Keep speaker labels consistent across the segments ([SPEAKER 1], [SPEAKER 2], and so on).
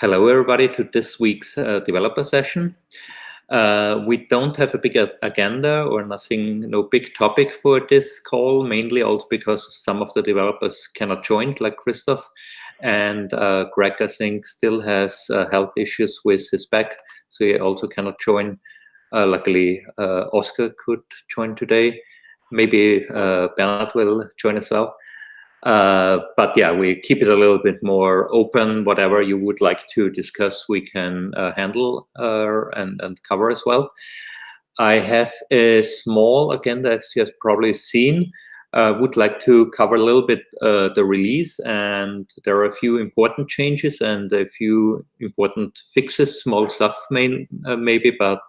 [SPEAKER 1] Hello, everybody, to this week's uh, developer session. Uh, we don't have a big agenda or nothing, no big topic for this call, mainly also because some of the developers cannot join, like Christoph. And uh, Greg, I think, still has uh, health issues with his back, so he also cannot join. Uh, luckily, uh, Oscar could join today. Maybe Bernard will join as well. Uh, but yeah, we keep it a little bit more open. Whatever you would like to discuss, we can uh, handle uh, and, and cover as well. I have a small agenda, as you have probably seen. Uh, would like to cover a little bit uh, the release, and there are a few important changes and a few important fixes, small stuff uh, maybe, but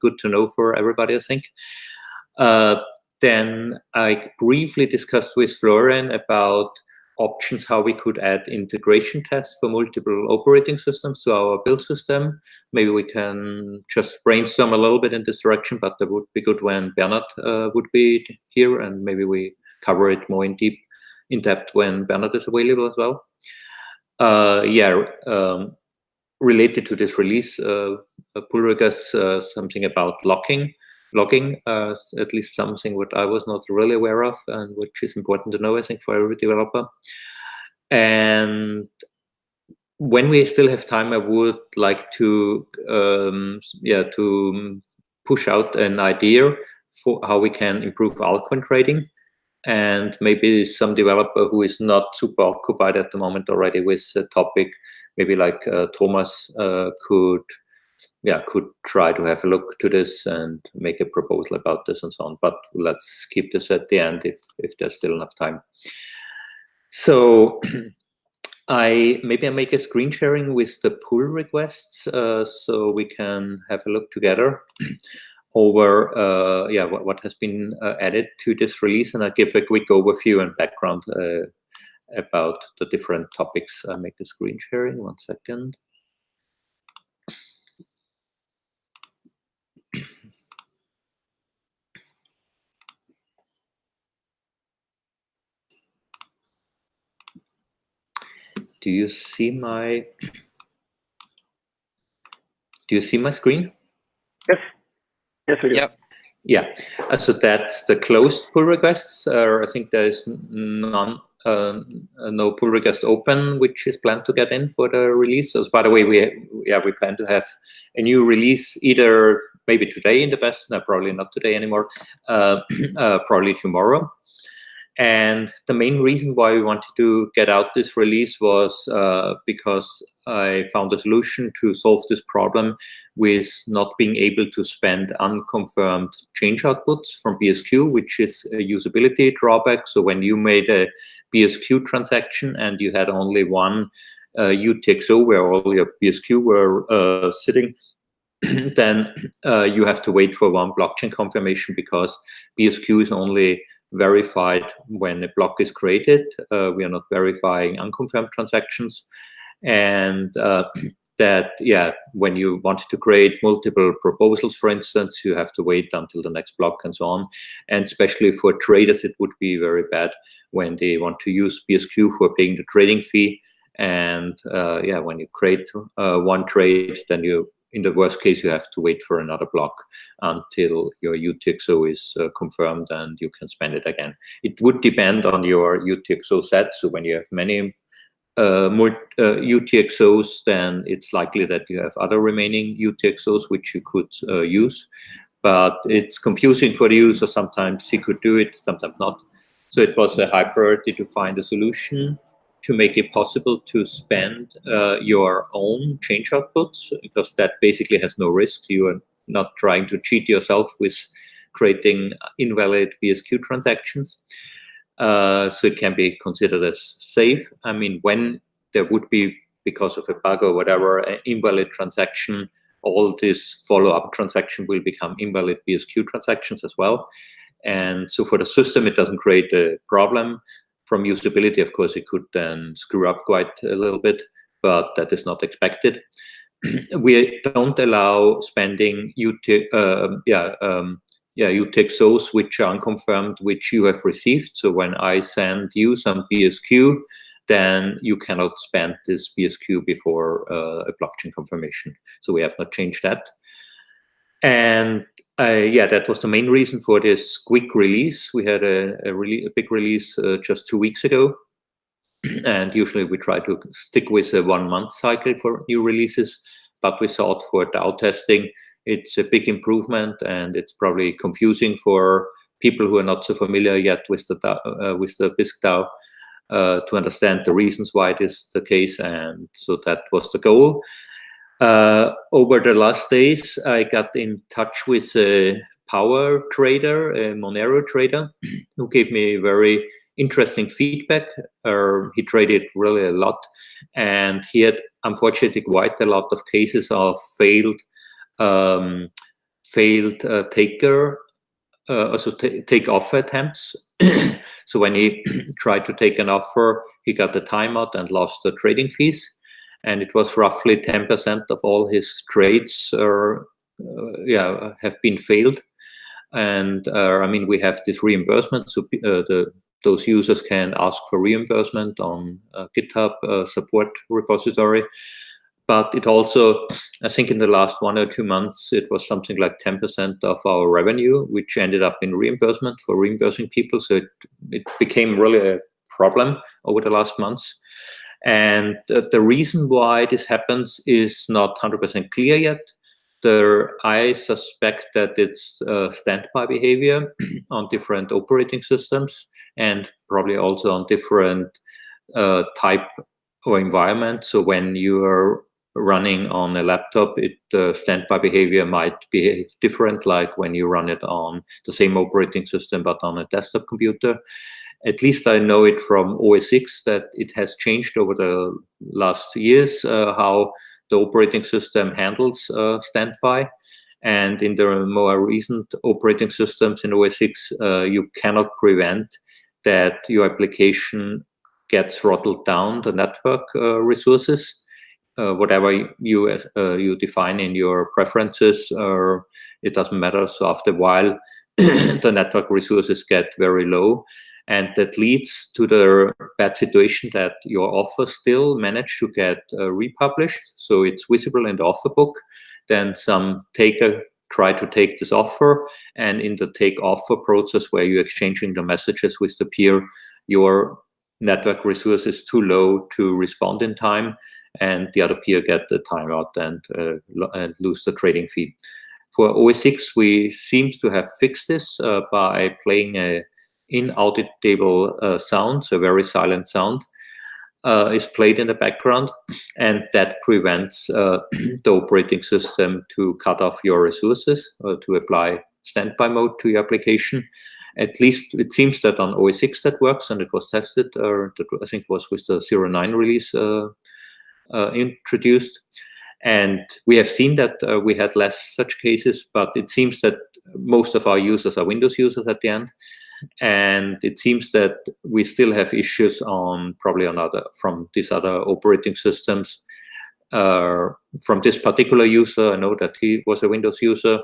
[SPEAKER 1] good to know for everybody, I think. Then I briefly discussed with Florian about options how we could add integration tests for multiple operating systems to our build system. Maybe we can just brainstorm a little bit in this direction, but that would be good when Bernard uh, would be here, and maybe we cover it more in deep, in depth when Bernard is available as well. Uh, yeah, um, related to this release, uh, pull request uh, something about locking logging, uh, at least something what I was not really aware of and which is important to know, I think, for every developer. And when we still have time, I would like to, um, yeah, to push out an idea for how we can improve altcoin trading. And maybe some developer who is not super occupied at the moment already with the topic, maybe like uh, Thomas uh, could yeah, could try to have a look to this and make a proposal about this and so on. But let's keep this at the end if if there's still enough time. So I maybe I make a screen sharing with the pull requests uh, so we can have a look together over uh, yeah what, what has been uh, added to this release and I give a quick overview and background uh, about the different topics. I make a screen sharing. One second. Do you see my do you see my screen?
[SPEAKER 2] Yes. Yes, we do.
[SPEAKER 1] Yep. Yeah. Uh, so that's the closed pull requests. Uh, I think there is none, uh, no pull request open, which is planned to get in for the release. So by the way, we yeah we plan to have a new release either maybe today in the best, no, probably not today anymore, uh, uh, probably tomorrow. And the main reason why we wanted to get out this release was uh, because I found a solution to solve this problem with not being able to spend unconfirmed change outputs from BSQ, which is a usability drawback. So when you made a BSQ transaction and you had only one uh, UTXO where all your BSQ were uh, sitting, then uh, you have to wait for one blockchain confirmation because BSQ is only verified when a block is created. Uh, we are not verifying unconfirmed transactions. And uh, that, yeah, when you want to create multiple proposals, for instance, you have to wait until the next block and so on. And especially for traders, it would be very bad when they want to use BSQ for paying the trading fee. And uh, yeah, when you create uh, one trade, then you in the worst case, you have to wait for another block until your UTXO is uh, confirmed and you can spend it again. It would depend on your UTXO set. So when you have many uh, more uh, UTXOs, then it's likely that you have other remaining UTXOs which you could uh, use. But it's confusing for the user. Sometimes he could do it, sometimes not. So it was a high priority to find a solution to make it possible to spend uh, your own change outputs because that basically has no risk. You are not trying to cheat yourself with creating invalid BSQ transactions. Uh, so it can be considered as safe. I mean, when there would be, because of a bug or whatever, an invalid transaction, all this follow-up transaction will become invalid BSQ transactions as well. And so for the system, it doesn't create a problem from usability, of course, it could then screw up quite a little bit, but that is not expected. we don't allow spending UT, uh, yeah, um, yeah, UTXOs which are unconfirmed, which you have received. So when I send you some BSQ, then you cannot spend this BSQ before uh, a blockchain confirmation. So we have not changed that. And uh, yeah, that was the main reason for this quick release. We had a, a really a big release uh, just two weeks ago. and usually we try to stick with a one month cycle for new releases. But we thought for DAO testing, it's a big improvement and it's probably confusing for people who are not so familiar yet with the uh, with the Bisq DAO uh, to understand the reasons why it is the case. And so that was the goal. Uh, over the last days, I got in touch with a power trader, a Monero trader, who gave me very interesting feedback. Uh, he traded really a lot, and he had unfortunately quite a lot of cases of failed um, failed uh, taker, uh, also take offer attempts. so when he tried to take an offer, he got a timeout and lost the trading fees. And it was roughly 10% of all his trades are, uh, yeah, have been failed. And uh, I mean, we have this reimbursement, so uh, the those users can ask for reimbursement on uh, GitHub uh, support repository. But it also, I think in the last one or two months, it was something like 10% of our revenue, which ended up in reimbursement for reimbursing people. So it, it became really a problem over the last months. And uh, the reason why this happens is not 100% clear yet. There, I suspect that it's uh, standby behavior on different operating systems and probably also on different uh, type or environment. So when you are running on a laptop, it uh, standby behavior might behave different, like when you run it on the same operating system but on a desktop computer. At least I know it from OS X that it has changed over the last years uh, how the operating system handles uh, standby. And in the more recent operating systems in OS X, uh, you cannot prevent that your application gets throttled down the network uh, resources uh, whatever you uh, you define in your preferences, or it doesn't matter. So after a while, the network resources get very low, and that leads to the bad situation that your offer still managed to get uh, republished, so it's visible in the offer book. Then some taker try to take this offer, and in the take offer process where you're exchanging the messages with the peer, your network resource is too low to respond in time and the other peer get the timeout and, uh, and lose the trading fee. For OS X, we seem to have fixed this uh, by playing a inaudible uh, sound, so very silent sound, uh, is played in the background, and that prevents uh, the operating system to cut off your resources or to apply standby mode to your application. At least it seems that on OS X that works, and it was tested, or I think was with the 09 release uh, uh, introduced. And we have seen that uh, we had less such cases, but it seems that most of our users are Windows users at the end. And it seems that we still have issues on probably on other from these other operating systems. Uh, from this particular user, I know that he was a Windows user.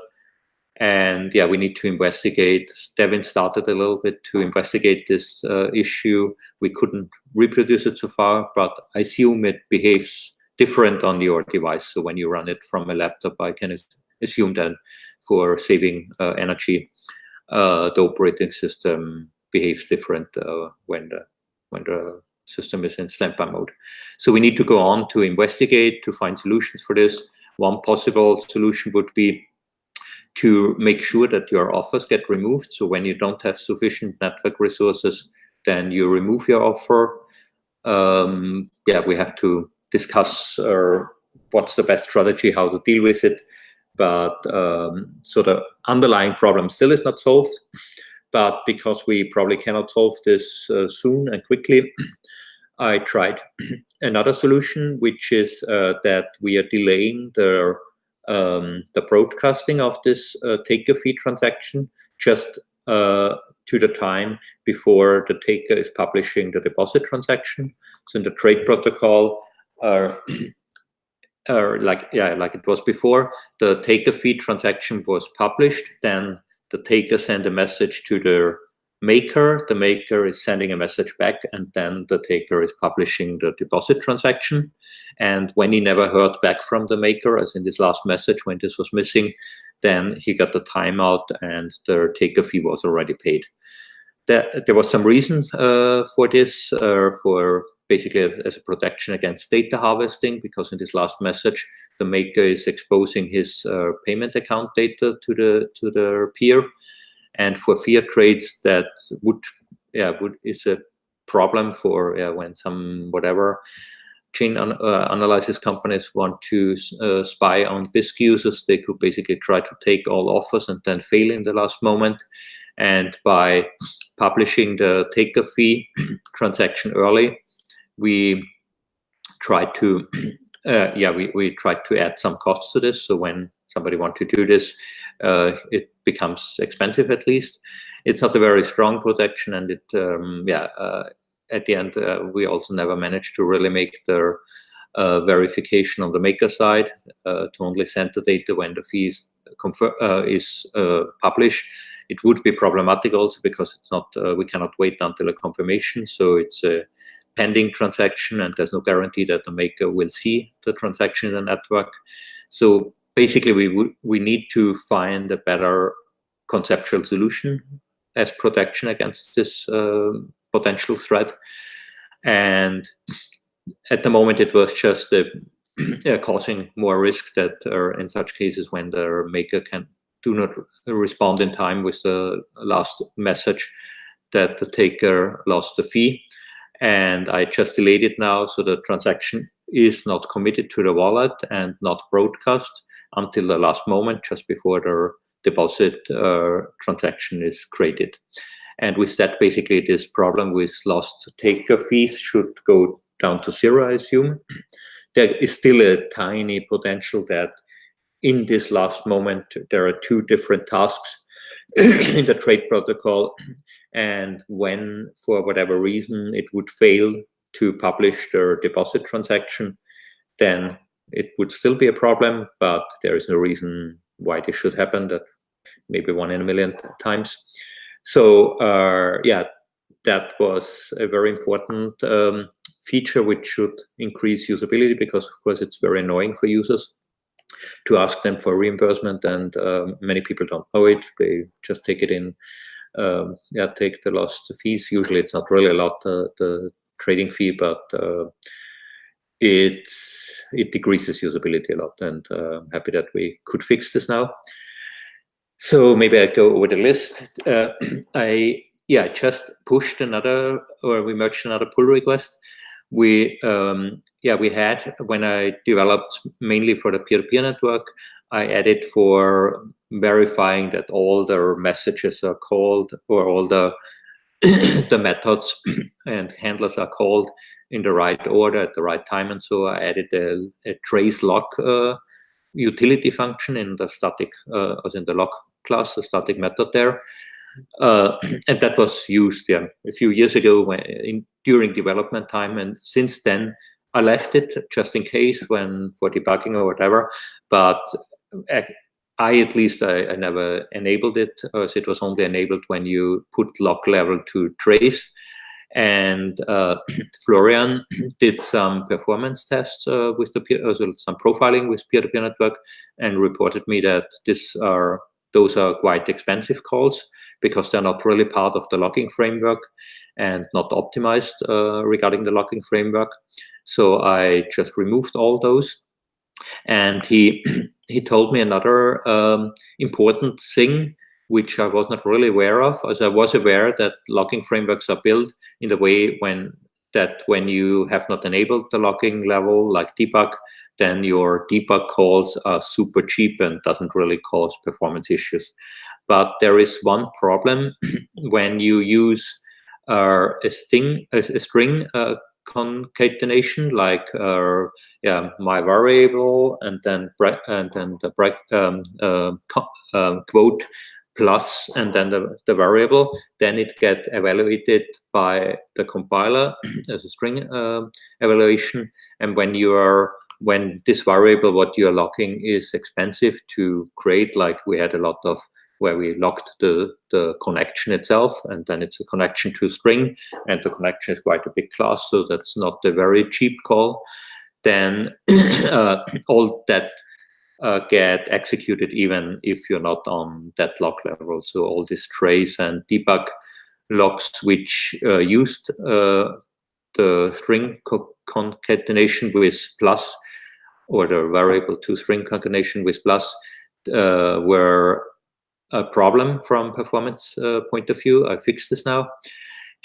[SPEAKER 1] And yeah, we need to investigate. Devin started a little bit to investigate this uh, issue. We couldn't reproduce it so far, but I assume it behaves different on your device. So when you run it from a laptop, I can assume that for saving uh, energy, uh, the operating system behaves different uh, when the when the system is in standby mode. So we need to go on to investigate to find solutions for this. One possible solution would be to make sure that your offers get removed. So when you don't have sufficient network resources, then you remove your offer. Um, yeah, we have to discuss uh, what's the best strategy, how to deal with it. But um, so the underlying problem still is not solved. But because we probably cannot solve this uh, soon and quickly, I tried another solution, which is uh, that we are delaying the um, the broadcasting of this uh, taker fee transaction just uh, to the time before the taker is publishing the deposit transaction. So in the trade protocol, uh, uh, like yeah, like it was before, the taker fee transaction was published, then the taker sent a message to the maker, the maker is sending a message back, and then the taker is publishing the deposit transaction. And when he never heard back from the maker, as in this last message, when this was missing, then he got the timeout and the taker fee was already paid. There, there was some reason uh, for this, uh, for basically as a protection against data harvesting, because in this last message, the maker is exposing his uh, payment account data to the to the peer, and for fiat trades, that would yeah would is a problem for yeah, when some whatever chain uh, analysis companies want to uh, spy on Bisq users, they could basically try to take all offers and then fail in the last moment. And by publishing the taker fee transaction early, we try to, uh, yeah, we, we try to add some costs to this. So when somebody want to do this, it becomes expensive at least. It's not a very strong protection, and it, um, yeah, uh, at the end, uh, we also never managed to really make the uh, verification on the maker side uh, to only send the data when the fee is, is published. It would be problematic also because it's not we cannot wait until a confirmation, so it's a pending transaction and there's no guarantee that the maker will see the transaction in the network. So basically we we need to find a better conceptual solution as protection against this uh, potential threat. And at the moment, it was just uh, causing more risk that uh, in such cases when the maker can do not respond in time with the last message that the taker lost the fee. And I just delayed it now, so the transaction is not committed to the wallet and not broadcast until the last moment, just before the deposit uh, transaction is created. And with that, basically, this problem with lost taker fees should go down to zero, I assume. There is still a tiny potential that in this last moment, there are two different tasks in the trade protocol. And when, for whatever reason, it would fail to publish the deposit transaction, then it would still be a problem, but there is no reason why this should happen, that maybe one in a million times. So uh, yeah, that was a very important um, feature which should increase usability because of course it's very annoying for users to ask them for reimbursement and um, many people don't know it. They just take it in, um, yeah, take the lost fees. Usually it's not really a lot, uh, the trading fee, but uh, it's, it decreases usability a lot and uh, I'm happy that we could fix this now. So maybe I go over the list. Uh, I yeah just pushed another or we merged another pull request. We um, yeah we had when I developed mainly for the peer-to-peer -peer network. I added for verifying that all the messages are called or all the the methods and handlers are called in the right order at the right time. And so I added a, a trace lock uh, utility function in the static, uh, in the lock class, a static method there. Uh, and that was used yeah, a few years ago when, in, during development time. And since then, I left it just in case when for debugging or whatever. But I, at least, I, I never enabled it, as it was only enabled when you put lock level to trace. And uh, Florian did some performance tests uh, with the peer, uh, some profiling with peer-to-peer -peer network, and reported me that these are those are quite expensive calls because they're not really part of the logging framework and not optimized uh, regarding the logging framework. So I just removed all those. And he he told me another um, important thing which I was not really aware of, as I was aware that logging frameworks are built in the way when that when you have not enabled the logging level like debug, then your debug calls are super cheap and doesn't really cause performance issues. But there is one problem when you use uh, a, sting, a, a string uh, concatenation, like uh, yeah, my variable and then and then the break, um, uh, um, quote plus and then the, the variable, then it get evaluated by the compiler as a string uh, evaluation. And when you are when this variable, what you're locking is expensive to create, like we had a lot of where we locked the, the connection itself, and then it's a connection to string, and the connection is quite a big class, so that's not a very cheap call. Then uh, all that uh, get executed even if you're not on that lock level. So all these trace and debug locks which uh, used uh, the string co concatenation with plus or the variable to string concatenation with plus uh, were a problem from performance uh, point of view. I fixed this now.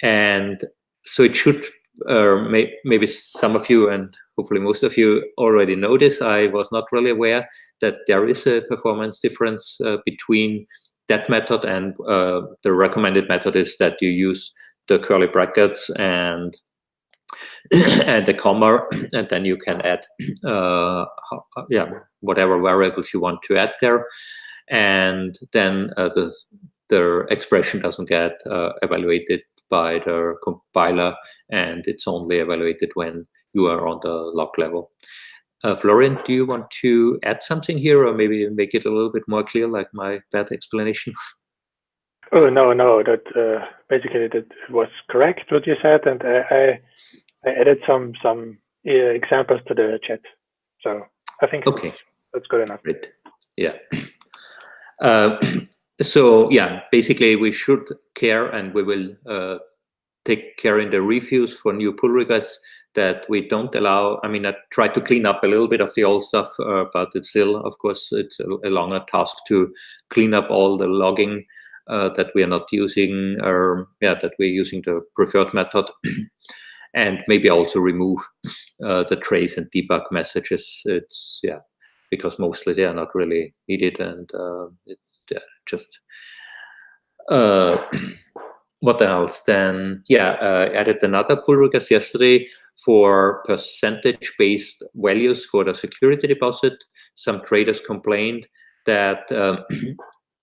[SPEAKER 1] And so it should, uh, may, maybe some of you and hopefully most of you already know this. I was not really aware that there is a performance difference uh, between that method and uh, the recommended method is that you use the curly brackets and and the comma, and then you can add, uh, yeah, whatever variables you want to add there, and then uh, the the expression doesn't get uh, evaluated by the compiler, and it's only evaluated when you are on the lock level. Uh, Florian, do you want to add something here, or maybe make it a little bit more clear, like my bad explanation?
[SPEAKER 2] Oh no, no, that uh, basically that was correct what you said, and I I added some some uh, examples to the chat. So I think
[SPEAKER 1] okay,
[SPEAKER 2] that's good enough.
[SPEAKER 1] Great. Yeah. Uh, so yeah, basically we should care, and we will uh, take care in the reviews for new pull requests that we don't allow. I mean, I try to clean up a little bit of the old stuff, uh, but it's still, of course, it's a, a, longer task to clean up all the logging uh, that we are not using, or yeah, that we're using the preferred method. and maybe also remove uh, the trace and debug messages. It's yeah, because mostly they are not really needed, and uh, it just uh, what else? Then yeah, uh, added another pull request yesterday for percentage-based values for the security deposit. Some traders complained that um,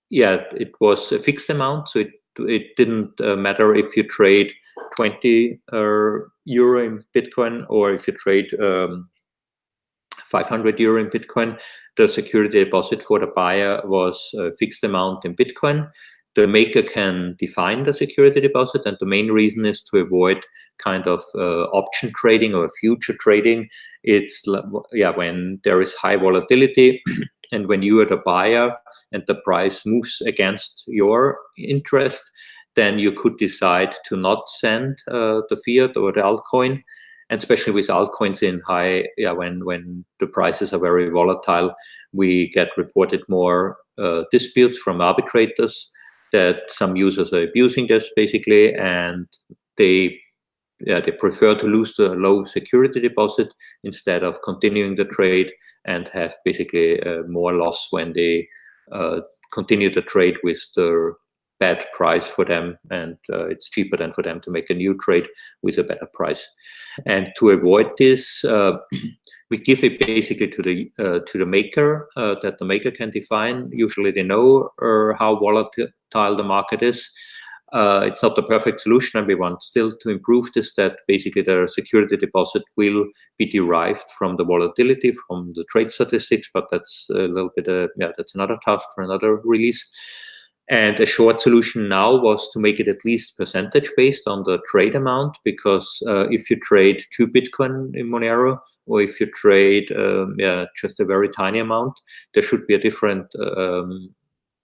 [SPEAKER 1] yeah, it was a fixed amount, so it it didn't uh, matter if you trade 20 uh, euro in Bitcoin or if you trade um, 500 euro in Bitcoin, the security deposit for the buyer was a fixed amount in Bitcoin. The maker can define the security deposit, and the main reason is to avoid kind of uh, option trading or future trading. It's yeah when there is high volatility, and when you are the buyer and the price moves against your interest, then you could decide to not send uh, the fiat or the altcoin. And especially with altcoins in high, yeah, when when the prices are very volatile, we get reported more uh, disputes from arbitrators that some users are abusing this basically, and they yeah, they prefer to lose the low security deposit instead of continuing the trade and have basically uh, more loss when they uh, continue the trade with the bad price for them and uh, it's cheaper than for them to make a new trade with a better price. And to avoid this uh, we give it basically to the uh, to the maker uh, that the maker can define. Usually they know uh, how volatile the market is. Uh, it's not the perfect solution and we want still to improve this that basically the security deposit will be derived from the volatility from the trade statistics but that's a little bit yeah that's another task for another release and a short solution now was to make it at least percentage based on the trade amount, because uh, if you trade two Bitcoin in Monero, or if you trade um, yeah, just a very tiny amount, there should be a different um,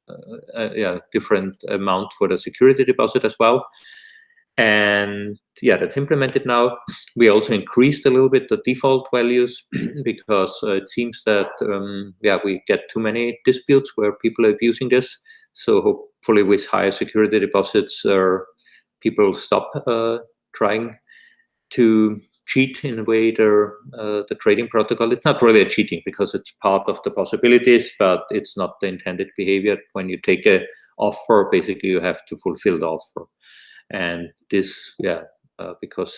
[SPEAKER 1] uh, uh, yeah, different amount for the security deposit as well. And yeah, that's implemented now. We also increased a little bit the default values because uh, it seems that um, yeah, we get too many disputes where people are abusing this. So hopefully with higher security deposits, uh, people stop uh, trying to cheat in a way the, uh, the trading protocol. It's not really a cheating because it's part of the possibilities, but it's not the intended behavior. When you take a offer, basically you have to fulfill the offer. And this, yeah, because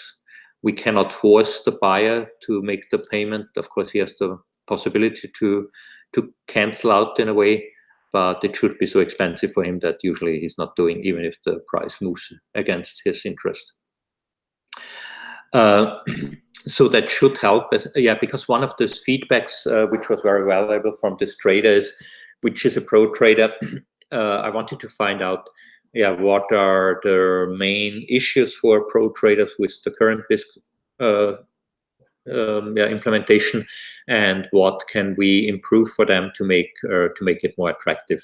[SPEAKER 1] we cannot force the buyer to make the payment. Of course, he has the possibility to to cancel out in a way, but it should be so expensive for him that usually he's not doing, even if the price moves against his interest. Uh, so that should help. Yeah, because one of those feedbacks, uh, which was very valuable from this trader is, which is a pro trader, uh, I wanted to find out, yeah, what are the main issues for pro traders with the current Bisq uh, um, yeah, implementation, and what can we improve for them to make uh, to make it more attractive.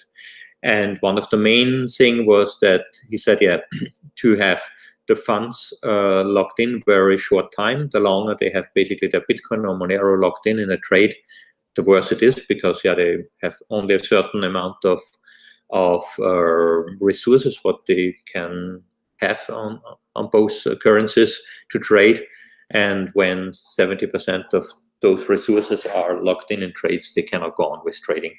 [SPEAKER 1] And one of the main thing was that he said, yeah, to have the funds uh, locked in very short time, the longer they have basically their Bitcoin or Monero locked in in a trade, the worse it is because yeah, they have only a certain amount of of uh, resources what they can have on on both currencies to trade and when 70% of those resources are locked in in trades, they cannot go on with trading.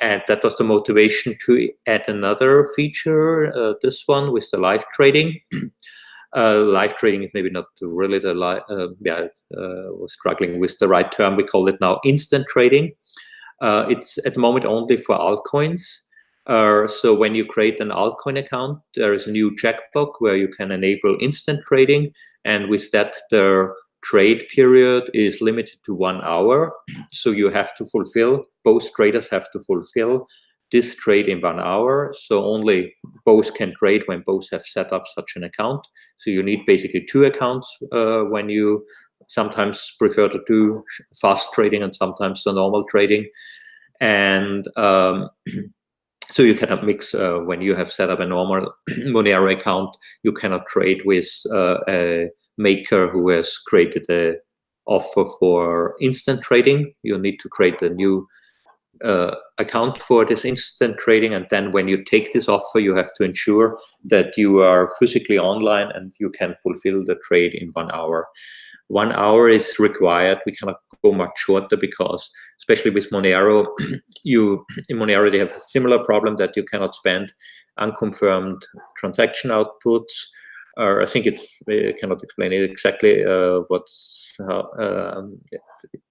[SPEAKER 1] And that was the motivation to add another feature, uh, this one with the live trading. uh, live trading is maybe not really the, uh, yeah, uh, was struggling with the right term. We call it now instant trading. Uh, it's at the moment only for altcoins. Uh, so when you create an altcoin account, there is a new checkbox where you can enable instant trading. And with that, the trade period is limited to one hour. So you have to fulfill, both traders have to fulfill this trade in one hour. So only both can trade when both have set up such an account. So you need basically two accounts uh, when you sometimes prefer to do fast trading and sometimes the normal trading. And um, so you cannot mix uh, when you have set up a normal Monero account, you cannot trade with uh, a maker who has created a offer for instant trading. You need to create a new uh, account for this instant trading. And then when you take this offer, you have to ensure that you are physically online and you can fulfill the trade in one hour one hour is required. We cannot go much shorter because, especially with Monero, you in Monero they have a similar problem that you cannot spend unconfirmed transaction outputs. Or I think it's I cannot explain it exactly uh, what's uh,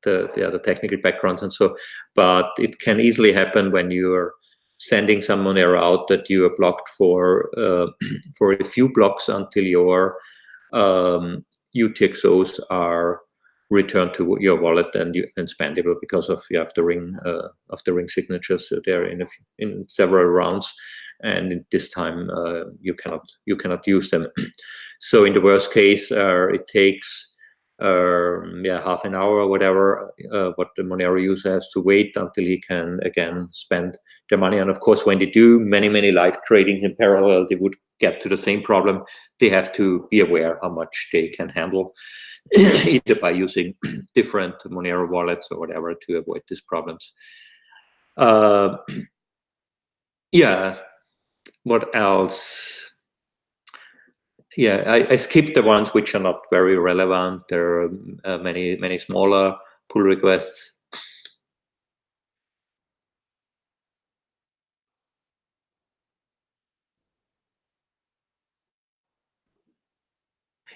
[SPEAKER 1] the, the other technical backgrounds and so, but it can easily happen when you're sending some Monero out that you are blocked for uh, for a few blocks until your um, UTXOs are returned to your wallet and, you, and spendable because of you have the ring uh, of the ring signatures so there in a, in several rounds, and this time uh, you cannot you cannot use them. so in the worst case, uh, it takes um, yeah half an hour or whatever uh, what the Monero user has to wait until he can again spend their money. And of course, when they do many many live tradings in parallel, they would get to the same problem, they have to be aware how much they can handle, either by using different Monero wallets or whatever to avoid these problems. Uh, yeah, what else? Yeah, I, I, skipped the ones which are not very relevant. There are uh, many, many smaller pull requests.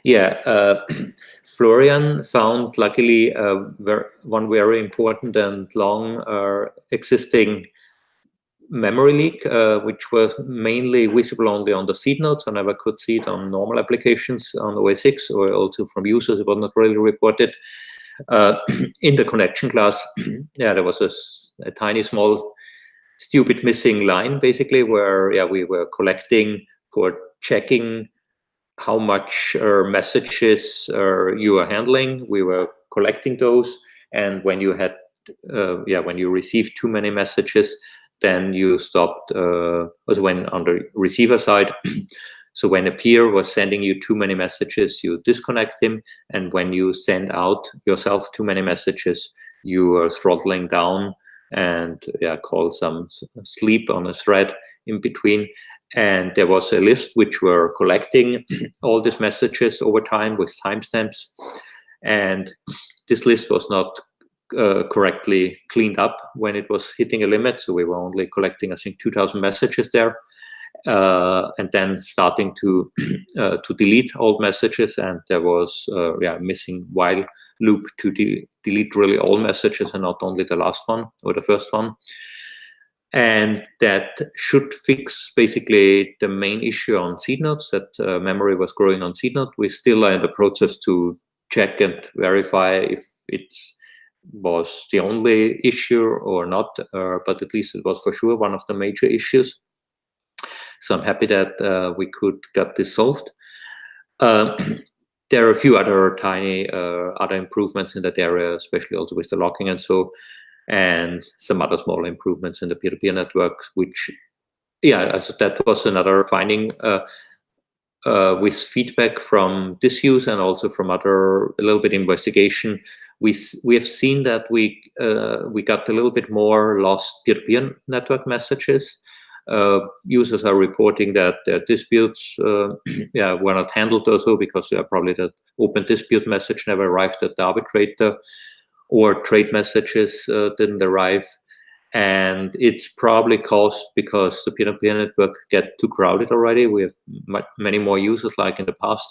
[SPEAKER 1] Yeah, uh, Florian found luckily uh, ver one very important and long uh, existing memory leak, uh, which was mainly visible only on the seed nodes. I never could see it on normal applications on OS X or also from users. It was not really reported. Uh, in the connection class, yeah, there was a, a tiny small stupid missing line basically where yeah we were collecting for checking how much uh, messages uh, you are handling. We were collecting those, and when you had, uh, yeah, when you received too many messages, then you stopped. Uh, was when on the receiver side. so when a peer was sending you too many messages, you disconnect him, and when you send out yourself too many messages, you are throttling down and yeah, call some sleep on a thread in between and there was a list which were collecting all these messages over time with timestamps. And this list was not uh, correctly cleaned up when it was hitting a limit. So we were only collecting, I think, 2,000 messages there. Uh, and then starting to uh, to delete old messages, and there was uh, yeah missing while loop to de delete really all messages and not only the last one or the first one and that should fix basically the main issue on seed nodes that uh, memory was growing on seed node. We still are in the process to check and verify if it was the only issue or not, uh, but at least it was for sure one of the major issues. So I'm happy that uh, we could get this solved. Uh, there are a few other tiny uh, other improvements in that area, especially also with the locking and so, and some other small improvements in the peer-to-peer -peer network, which, yeah, so that was another finding uh, uh, with feedback from this use and also from other a little bit investigation. We we have seen that we uh, we got a little bit more lost peer-to-peer -peer network messages uh, users are reporting that their disputes uh, yeah, were not handled also because uh, probably the open dispute message never arrived at the arbitrator or trade messages uh, didn't arrive. And it's probably caused because the peer-to-peer network get too crowded already. We have many more users like in the past.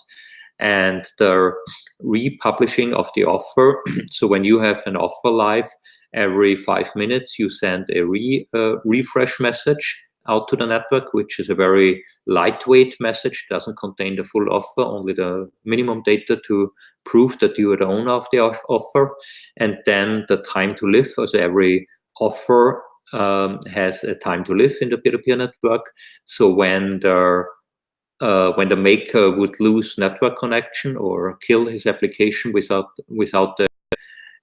[SPEAKER 1] And the republishing of the offer. so when you have an offer live, every five minutes you send a re, uh, refresh message out to the network, which is a very lightweight message, doesn't contain the full offer, only the minimum data to prove that you are the owner of the offer. And then the time to live, so every offer um, has a time to live in the peer-to-peer -peer network. So when the uh, when the maker would lose network connection or kill his application without without the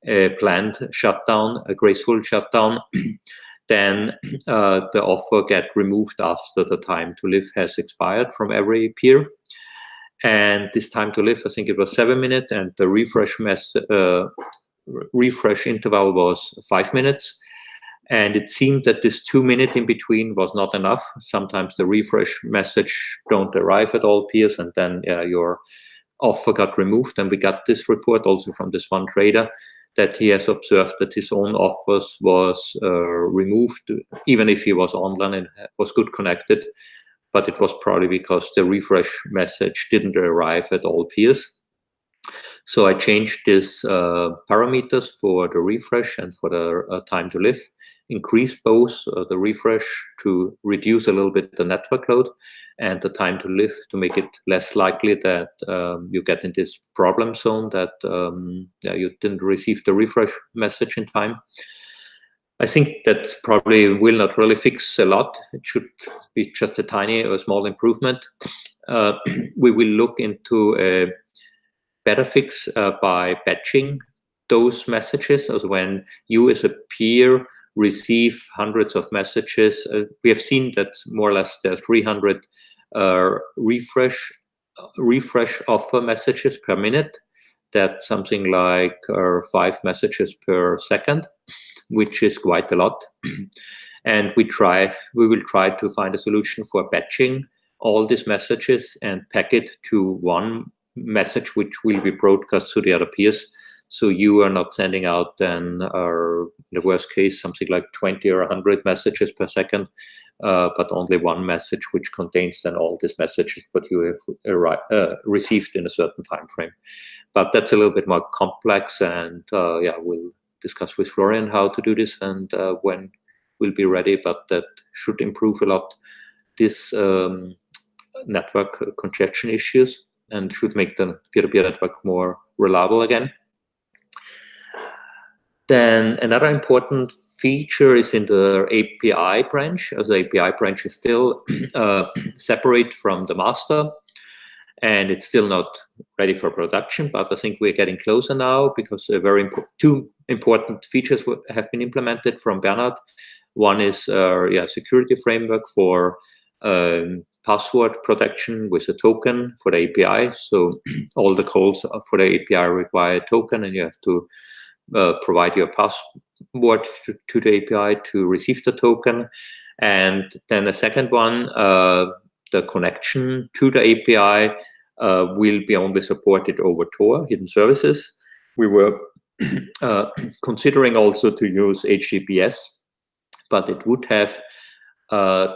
[SPEAKER 1] a planned shutdown, a graceful shutdown, then uh, the offer get removed after the time to live has expired from every peer. And this time to live, I think it was seven minutes, and the refresh mess, uh, refresh interval was five minutes. And it seemed that this two minute in between was not enough. Sometimes the refresh message don't arrive at all peers, and then uh, your offer got removed. And we got this report also from this one trader that he has observed that his own offers was uh, removed, even if he was online and was good connected. But it was probably because the refresh message didn't arrive at all peers. So I changed these uh, parameters for the refresh and for the uh, time to live, increased both uh, the refresh to reduce a little bit the network load and the time to live to make it less likely that um, you get in this problem zone that um, yeah, you didn't receive the refresh message in time. I think that probably will not really fix a lot. It should be just a tiny or small improvement. Uh, we will look into a better fix uh, by batching those messages as when you as a peer receive hundreds of messages. Uh, we have seen that more or less there are 300 uh, refresh refresh offer messages per minute. That's something like uh, five messages per second, which is quite a lot. and we try, we will try to find a solution for batching all these messages and pack it to one message which will be broadcast to the other peers. So you are not sending out then, or in the worst case, something like 20 or 100 messages per second, uh, but only one message which contains then all these messages but you have uh, received in a certain time frame. But that's a little bit more complex, and uh, yeah, we'll discuss with Florian how to do this and uh, when we'll be ready. But that should improve a lot this um, network congestion issues and should make the peer-to-peer -peer network more reliable again. Then another important feature is in the API branch, the API branch is still uh, separate from the master and it's still not ready for production, but I think we're getting closer now because very two important features have been implemented from Bernard. One is uh, yeah, security framework for um, password protection with a token for the API. So all the calls for the API require a token and you have to uh, provide your password to, to, the API to receive the token. And then the second one, uh, the connection to the API uh, will be only supported over Tor, hidden services. We were uh, considering also to use HTTPS, but it would have uh,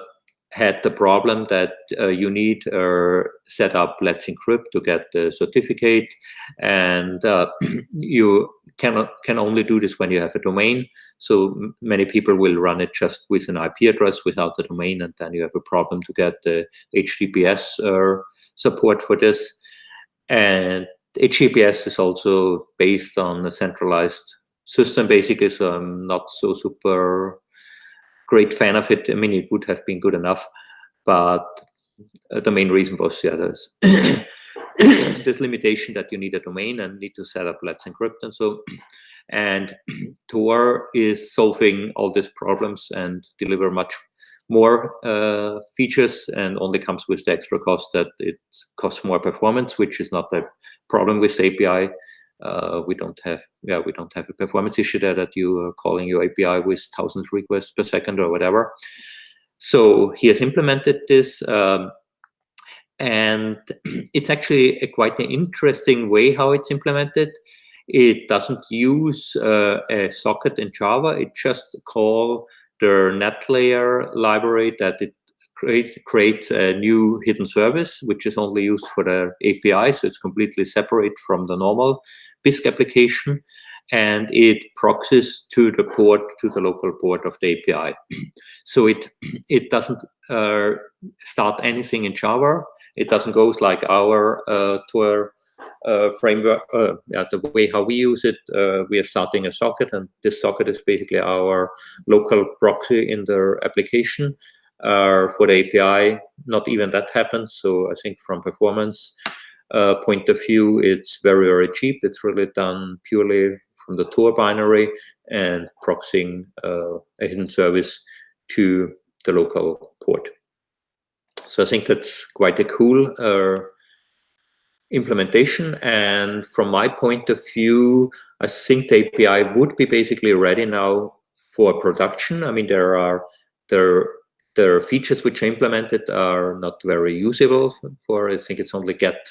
[SPEAKER 1] had the problem that uh, you need uh, set up Let's Encrypt to get the certificate, and uh, you cannot can only do this when you have a domain. So many people will run it just with an IP address without the domain, and then you have a problem to get the HTTPS uh, support for this. And HTTPS is also based on a centralized system, basically. So I'm not so super great fan of it. I mean, it would have been good enough. but uh, the main reason was yeah, there's this limitation that you need a domain and need to set up Let's Encrypt and so. And Tor is solving all these problems and deliver much more uh, features and only comes with the extra cost that it costs more performance, which is not a problem with API. Uh, we don't have, yeah, we don't have a performance issue there that you are calling your API with thousands requests per second or whatever. So he has implemented this, um, and it's actually a quite an interesting way how it's implemented. It doesn't use uh, a socket in Java. It just call the NetLayer library that it create, creates a new hidden service, which is only used for the API. So it's completely separate from the normal Bisq application. And it proxies to the port, to the local port of the API. so it it doesn't uh, start anything in Java. It doesn't go like our uh, Tor uh, framework, uh, yeah, the way how we use it, uh, we are starting a socket, and this socket is basically our local proxy in the application. Uh, for the API, not even that happens. So I think from performance uh, point of view, it's very, very cheap. It's really done purely from the Tor binary and proxying uh, a hidden service to the local port. So I think that's quite a cool implementation. And from my point of view, I think the API would be basically ready now for production. I mean, there are there are features which are implemented are not very usable for. I think it's only get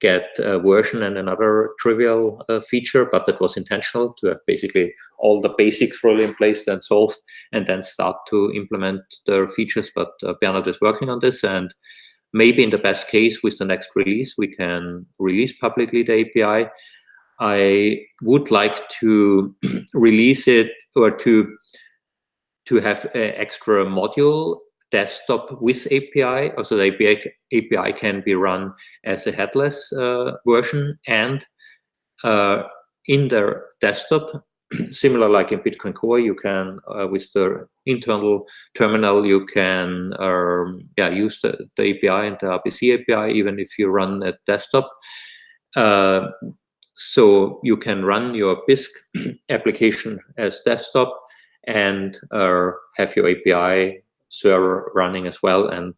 [SPEAKER 1] get version and another trivial uh, feature, but that was intentional to have basically all the basics really in place and solved, and then start to implement the features. But uh, Bernard is working on this, and maybe in the best case with the next release, we can release publicly the API. I would like to release it or to to have an extra module desktop with API. Also, the API, API can be run as a headless uh, version and uh, in the desktop, similar like in Bitcoin Core, you can, uh, with the internal terminal, you can um, yeah, use the, the, API and the RPC API, even if you run a desktop. Uh, so you can run your Bisq application as desktop and uh, have your API server running as well and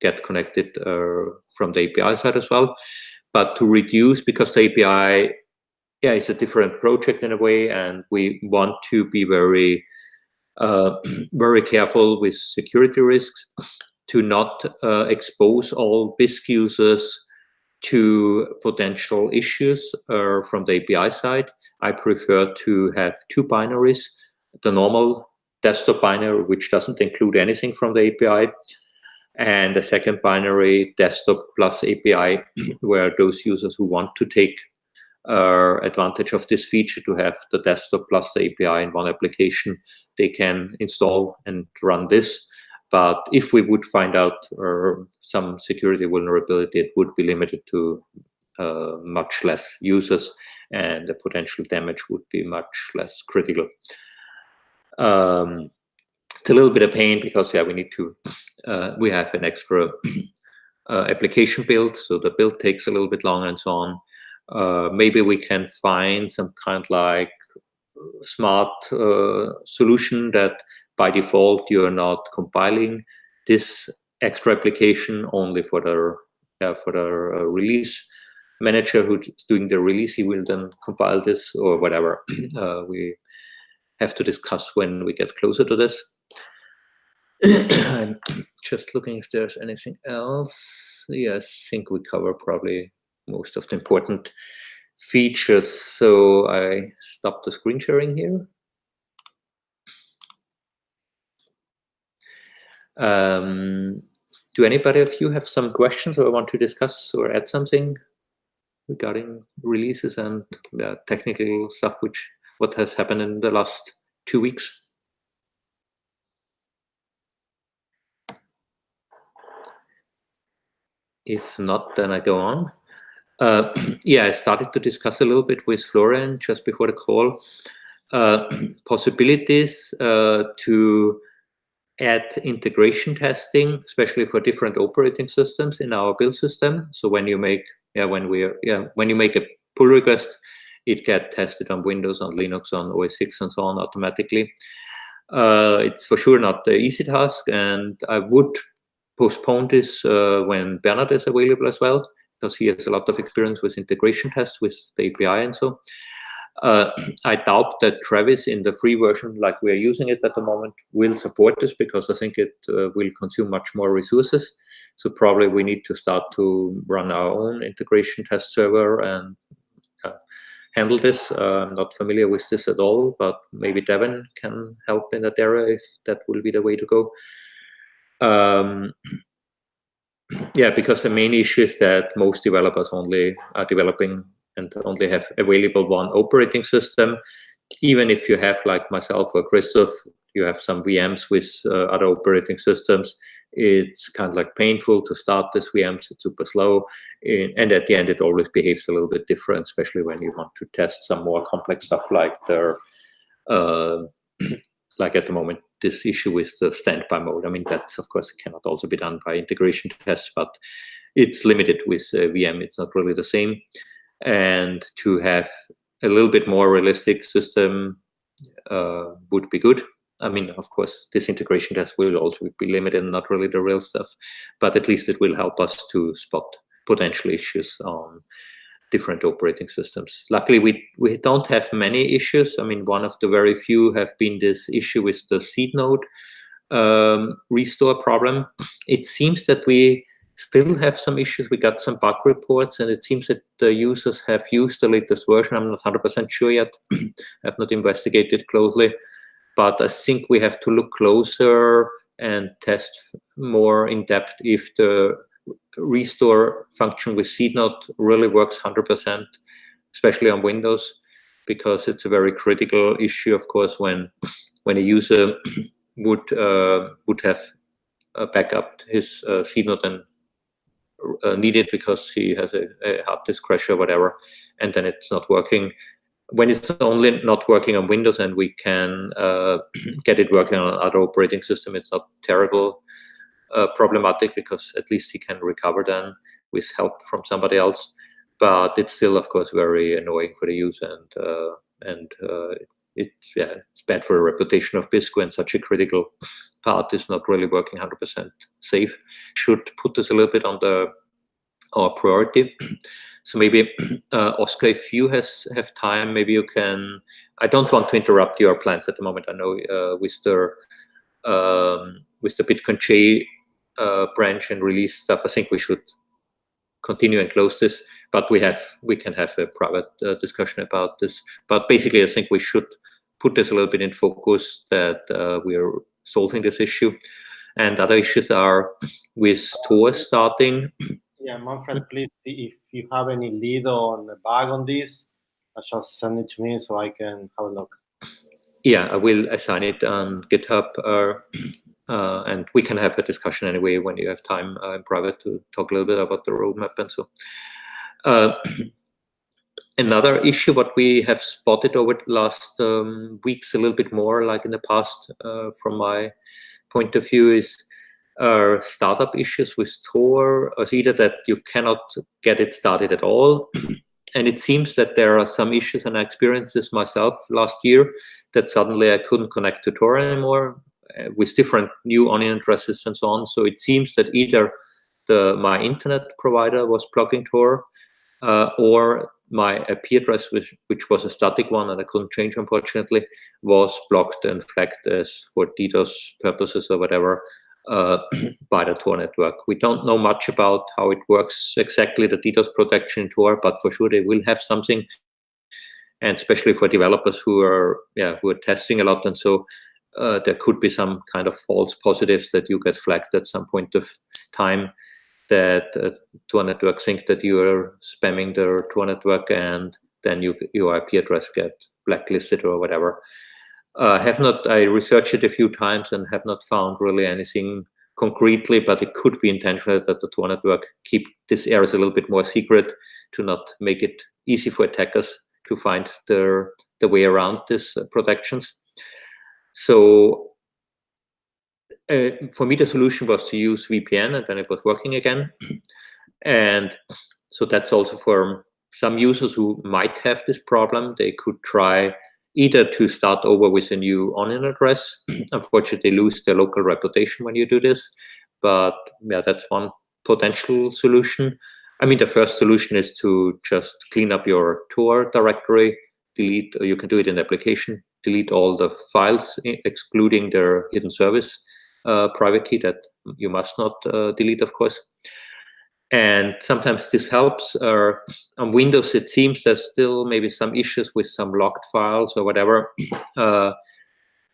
[SPEAKER 1] get connected uh, from the API side as well. But to reduce, because the API yeah, it's a different project in a way, and we want to be very, uh, very careful with security risks to not uh, expose all Bisq users to potential issues uh, from the API side. I prefer to have two binaries, the normal desktop binary, which doesn't include anything from the API, and the second binary, desktop plus API, where those users who want to take uh, advantage of this feature to have the desktop plus the API in one application, they can install and run this. But if we would find out uh, some security vulnerability, it would be limited to uh, much less users and the potential damage would be much less critical. Um, it's a little bit of pain because yeah, we need to, uh, we have an extra uh, application build, so the build takes a little bit long and so on. Uh, maybe we can find some kind like smart uh, solution that by default you're not compiling this extra application only for the for the uh, release manager who's doing the release he will then compile this or whatever uh, we have to discuss when we get closer to this i'm just looking if there's anything else yes i think we cover probably most of the important features. So I stop the screen sharing here. Um, do anybody of you have some questions or want to discuss or add something regarding releases and uh, technical stuff, which what has happened in the last two weeks? If not, then I go on. Uh, yeah, I started to discuss a little bit with Florian just before the call, uh, possibilities uh, to add integration testing, especially for different operating systems in our build system. So when you make, yeah, when we, yeah, when you make a pull request, it get tested on Windows, on Linux, on OS X, and so on automatically. Uh, it's for sure not the easy task, and I would postpone this uh, when Bernard is available as well, because he has a lot of experience with integration tests with the API and so. Uh, I doubt that Travis in the free version, like we're using it at the moment, will support this because I think it uh, will consume much more resources. So probably we need to start to run our own integration test server and handle this. Uh, I'm not familiar with this at all, but maybe Devin can help in that area if that will be the way to go. Um, yeah, because the main issue is that most developers only are developing and only have available one operating system. Even if you have, like myself or Christoph, you have some VMs with uh, other operating systems, it's kind of like painful to start this VMs, it's super slow. And at the end, it always behaves a little bit different, especially when you want to test some more complex stuff like the, uh, like at the moment, this issue with the standby mode. I mean, that's of course cannot also be done by integration tests, but it's limited with uh, VM. It's not really the same. And to have a little bit more realistic system uh, would be good. I mean, of course, this integration test will also be limited, not really the real stuff, but at least it will help us to spot potential issues on different operating systems. Luckily, we, we don't have many issues. I mean, one of the very few have been this issue with the seed node um, restore problem. It seems that we still have some issues. We got some bug reports, and it seems that the users have used the latest version. I'm not 100% sure yet. I've not investigated closely, but I think we have to look closer and test more in depth if the restore function with node really works 100%, especially on Windows, because it's a very critical issue, of course, when when a user would uh, would have uh, backup his uh, node and uh, need it because he has a, a hard disk crash or whatever, and then it's not working. When it's only not working on Windows and we can uh, get it working on other operating system, it's not terrible uh, problematic because at least he can recover then with help from somebody else. But it's still, of course, very annoying for the user, and uh, and uh, it's yeah, it's bad for the reputation of Bisq when such a critical part is not really working 100% safe. Should put this a little bit on the our priority. So maybe uh, Oscar, if you has have time, maybe you can. I don't want to interrupt your plans at the moment. I know uh, with the um, with the Bitcoin J uh, branch and release stuff, I think we should continue and close this. But we have we can have a private uh, discussion about this. But basically, I think we should put this a little bit in focus that uh, we are solving this issue. And other issues are with Tor starting.
[SPEAKER 3] Yeah, Manfred, please see if you have any lead on a bug on this. Just send it to me so I can have a look.
[SPEAKER 1] Yeah, I will assign it on GitHub. Uh, and we can have a discussion anyway when you have time uh, in private to talk a little bit about the roadmap and so. Uh, another issue what we have spotted over the last um, weeks a little bit more like in the past uh, from my point of view is uh, startup issues with Tor, or either that you cannot get it started at all. and it seems that there are some issues, and I experienced this myself last year, that suddenly I couldn't connect to Tor anymore uh, with different new onion addresses and so on. So it seems that either the my internet provider was blocking Tor, uh, or my IP address, which, which was a static one and I couldn't change, unfortunately, was blocked and flagged as for DDoS purposes or whatever uh, by the Tor network. We don't know much about how it works exactly, the DDoS protection Tor, but for sure they will have something. And especially for developers who are, yeah, who are testing a lot, and so uh, there could be some kind of false positives that you get flagged at some point of time that uh, Tor network think that you are spamming their Tor network and then you, your IP address get blacklisted or whatever. Uh, have not, I researched it a few times and have not found really anything concretely, but it could be intentional that the Tor network keep this areas a little bit more secret to not make it easy for attackers to find their the way around these uh, protections. So uh, for me, the solution was to use VPN, and then it was working again. and so that's also for some users who might have this problem. They could try either to start over with a new onion address. Unfortunately, lose their local reputation when you do this. But yeah, that's one potential solution. I mean, the first solution is to just clean up your Tor directory, delete, you can do it in the application, delete all the files, excluding their hidden service uh, private key that you must not uh, delete, of course. And sometimes this helps. Uh, on Windows, it seems there's still maybe some issues with some locked files or whatever. Uh,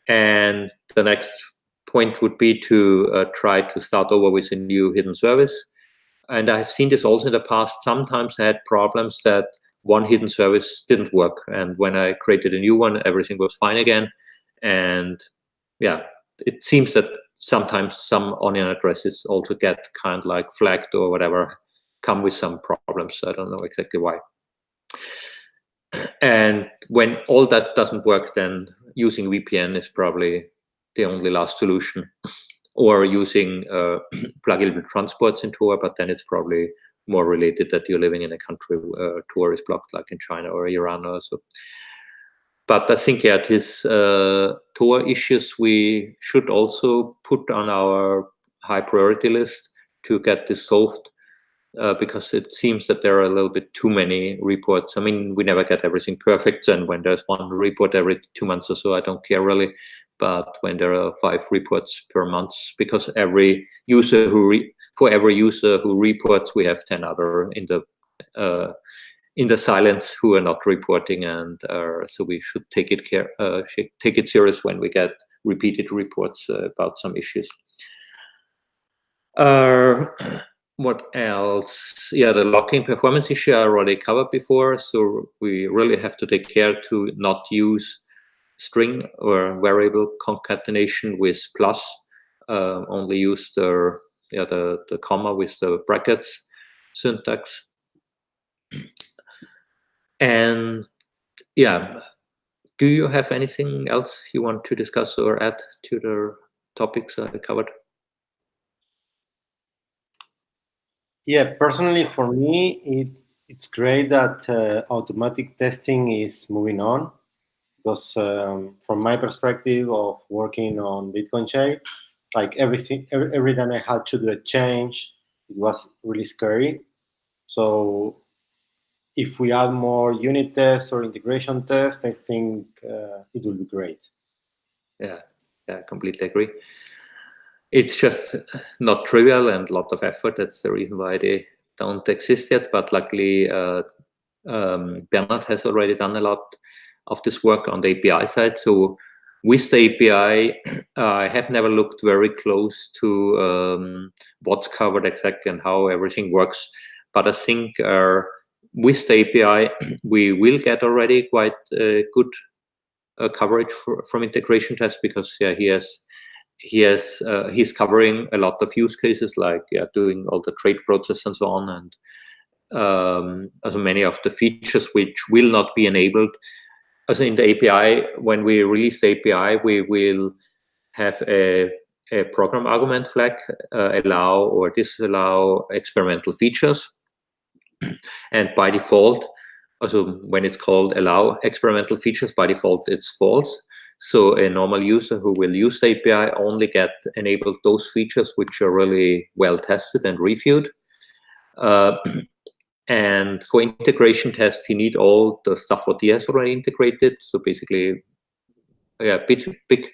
[SPEAKER 1] and the next point would be to uh, try to start over with a new hidden service. And I've seen this also in the past. Sometimes I had problems that one hidden service didn't work. And when I created a new one, everything was fine again. And yeah, it seems that sometimes some onion addresses also get kind of like flagged or whatever, come with some problems. I don't know exactly why. And when all that doesn't work, then using VPN is probably the only last solution. or using uh, pluggable transports in Tor, but then it's probably more related that you're living in a country where Tor is blocked, like in China or Iran or so. But I think yeah, these uh, Tor issues we should also put on our high priority list to get this solved uh, because it seems that there are a little bit too many reports. I mean, we never get everything perfect, and when there's one report every two months or so, I don't care really. But when there are five reports per month, because every user who for every user who reports, we have ten other in the uh, in the silence who are not reporting, and uh, so we should take it care, uh, take it serious when we get repeated reports uh, about some issues. Uh, what else? Yeah, the locking performance issue I already covered before, so we really have to take care to not use string or variable concatenation with plus. Uh, only use the yeah the the comma with the brackets syntax and yeah, do you have anything else you want to discuss or add to the topics I covered?
[SPEAKER 3] Yeah, personally for me, it, it's great that uh, automatic testing is moving on because um, from my perspective of working on Bitcoin J, like everything, every, every time I had to do a change, it was really scary. So if we add more unit tests or integration tests, I think uh, it will be great.
[SPEAKER 1] Yeah, yeah, I completely agree. It's just not trivial and a lot of effort. That's the reason why they don't exist yet. But luckily, uh, um, Bernard has already done a lot of this work on the API side. So with the API, I have never looked very close to um, what's covered exactly and how everything works. But I think uh, with the API, we will get already quite uh, good uh, coverage for, from integration tests because yeah, he has he has uh, he's covering a lot of use cases like yeah, doing all the trade process and so on, and um, also many of the features which will not be enabled. as in the API, when we release the API, we will have a, a program argument flag uh, allow or disallow experimental features and by default, also when it's called allow experimental features, by default it's false. So a normal user who will use the API only get enabled those features which are really well tested and reviewed. Uh, and for integration tests, you need all the stuff what he has already integrated. So basically, yeah, big, big,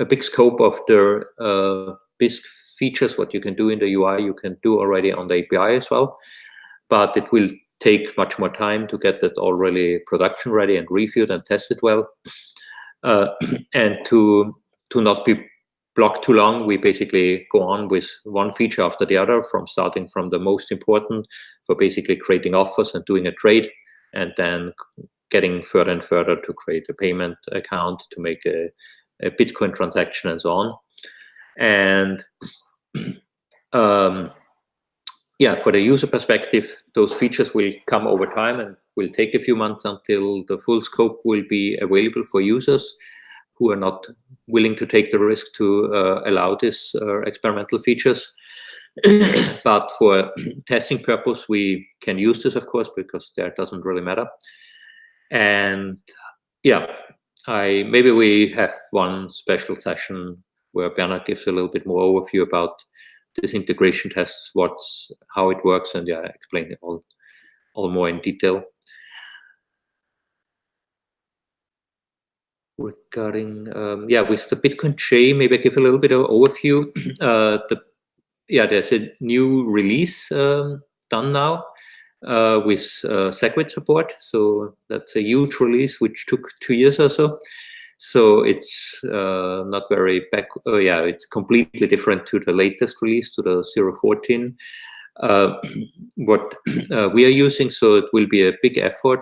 [SPEAKER 1] a big scope of the uh, Bisq features, what you can do in the UI, you can do already on the API as well but it will take much more time to get that all really production ready and reviewed and tested well. Uh, and to to not be blocked too long, we basically go on with one feature after the other, from starting from the most important for basically creating offers and doing a trade, and then getting further and further to create a payment account to make a, a Bitcoin transaction and so on. And um, yeah, for the user perspective, those features will come over time and will take a few months until the full scope will be available for users who are not willing to take the risk to uh, allow these uh, experimental features. but for testing purpose, we can use this, of course, because that doesn't really matter. And yeah, I maybe we have one special session where Bernard gives a little bit more overview about this integration tests, what's how it works, and yeah, explain it all all more in detail. Regarding um, yeah, with the Bitcoin J maybe I give a little bit of overview. Uh, the yeah, there's a new release um, done now uh, with uh, SegWit support. So that's a huge release which took two years or so. So it's uh, not very back. Oh yeah, it's completely different to the latest release, to the 014. Uh, what uh, we are using. So it will be a big effort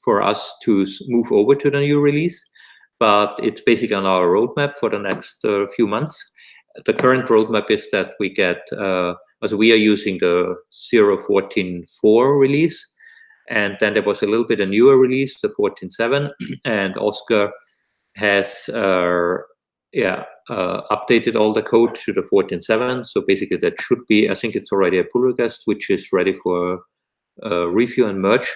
[SPEAKER 1] for us to move over to the new release, but it's basically on our roadmap for the next uh, few months. The current roadmap is that we get, uh, as we are using the 0.14.4 release, and then there was a little bit a newer release, the 14.7, and Oscar has uh, yeah, uh, updated all the code to the 14.7. So basically that should be, I think it's already a pull request, which is ready for uh, review and merge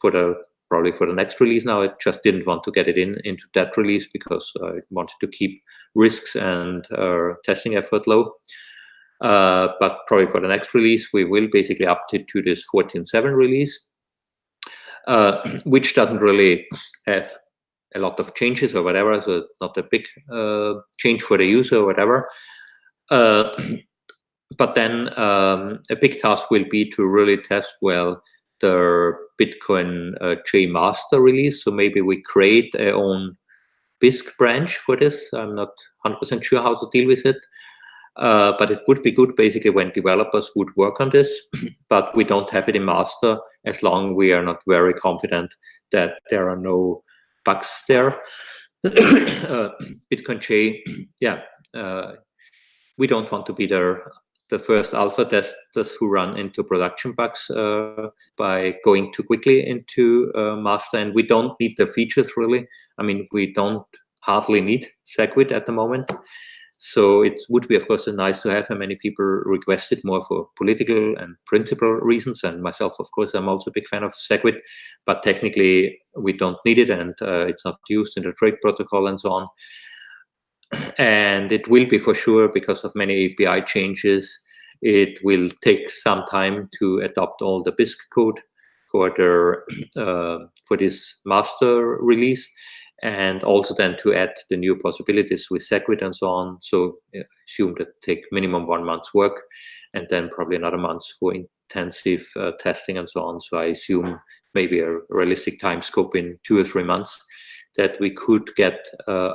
[SPEAKER 1] for the probably for the next release now. I just didn't want to get it in into that release because I wanted to keep risks and uh, testing effort low. Uh, but probably for the next release, we will basically update to this 14.7 release, uh, which doesn't really have a lot of changes or whatever, so not a big uh, change for the user or whatever. Uh, but then um, a big task will be to really test well the Bitcoin uh, J master release. So maybe we create our own Bisq branch for this. I'm not 100% sure how to deal with it. Uh, but it would be good basically when developers would work on this, but we don't have it in master as long we are not very confident that there are no bugs there. uh, Bitcoin J, yeah, uh, we don't want to be the the first alpha testers who run into production bugs uh, by going too quickly into uh, master, and we don't need the features really. I mean, we don't hardly need SegWit at the moment. So it would be, of course, nice to have. And many people request it more for political and principal reasons. And myself, of course, I'm also a big fan of SegWit, but technically we don't need it, and uh, it's not used in the trade protocol and so on. And it will be for sure because of many API changes. It will take some time to adopt all the Bisq code for the uh, for this master release and also then to add the new possibilities with SegWit and so on. So assume that take minimum one month's work and then probably another month for intensive uh, testing and so on. So I assume maybe a realistic time scope in two or three months that we could get uh,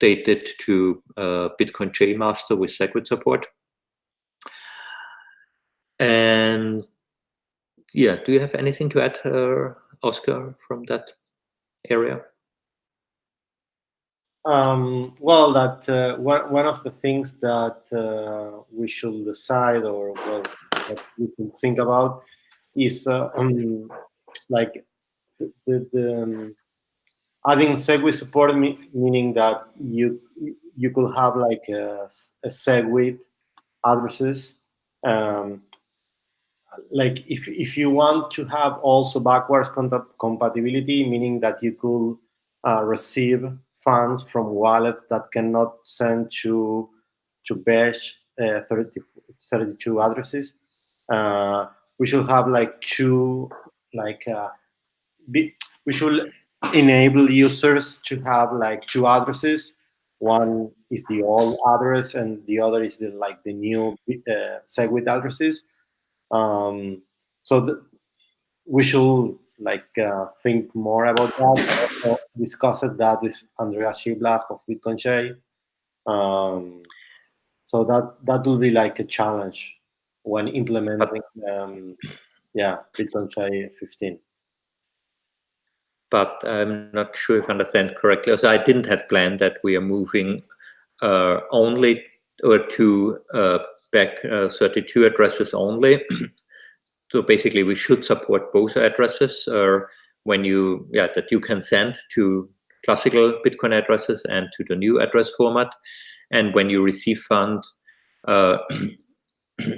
[SPEAKER 1] updated to uh, Bitcoin J Master with SegWit support. And yeah, do you have anything to add, uh, Oscar, from that area?
[SPEAKER 3] Um, well, that uh, one, one of the things that uh, we should decide or well, that we can think about is uh, um, like the, the um, adding SegWit support, meaning that you you could have like a, a SegWit addresses. Um, like if if you want to have also backwards compatibility, meaning that you could uh, receive funds from wallets that cannot send to to Bech uh, 30, 32 addresses. Uh, we should have like two, like uh, be, we should enable users to have like two addresses. One is the old address, and the other is the like the new uh, SegWit addresses. Um, so the, we should like uh, think more about that. Also discussed that with Andreas Schildbach of Bitcoin J. Um, so that that will be like a challenge when implementing, um, yeah, Bitcoin J 15.
[SPEAKER 1] But I'm not sure if I understand correctly. So I didn't have planned that we are moving uh, only or to uh, bech uh, 32 addresses only. so basically we should support both addresses or when you yeah that you can send to classical Bitcoin addresses and to the new address format. And when you receive fund, uh,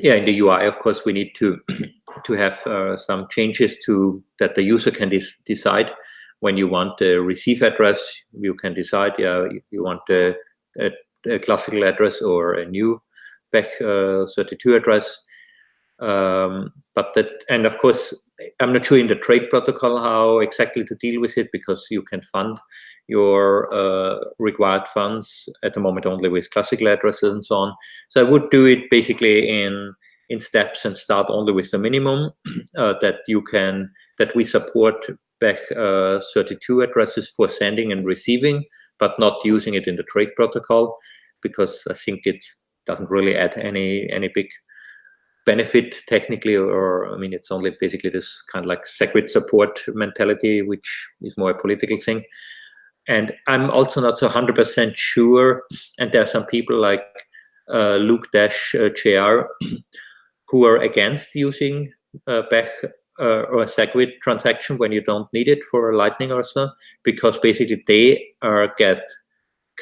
[SPEAKER 1] yeah, in the UI, of course, we need to to have uh, some changes to that the user can de decide when you want the receive address. You can decide, yeah, you want a, a, a classical address or a new bech32 uh, address. Um, but that, and of course, I'm not sure in the trade protocol how exactly to deal with it because you can fund your uh, required funds at the moment only with classical addresses and so on. So I would do it basically in in steps and start only with the minimum uh, that you can that we support bech uh, 32 addresses for sending and receiving, but not using it in the trade protocol because I think it doesn't really add any any big benefit technically or I mean it's only basically this kind of like SegWit support mentality which is more a political thing. And I'm also not so 100% sure and there are some people like uh, Luke Dash uh, JR who are against using uh, Bech uh, or a SegWit transaction when you don't need it for Lightning or so because basically they are get